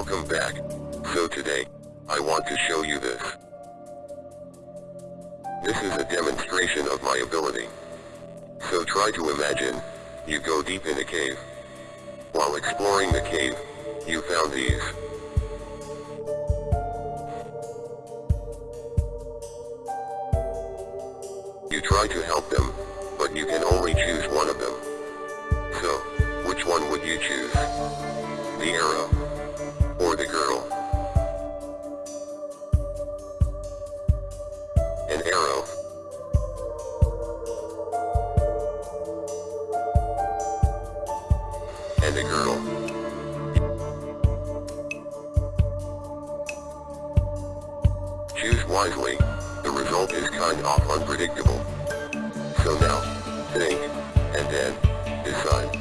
Welcome back. So today, I want to show you this. This is a demonstration of my ability. So try to imagine, you go deep in a cave. While exploring the cave, you found these. You try to help them, but you can only choose one of them. So, which one would you choose? The arrow? And a girl. Choose wisely, the result is kind of unpredictable. So now, think, and then, decide.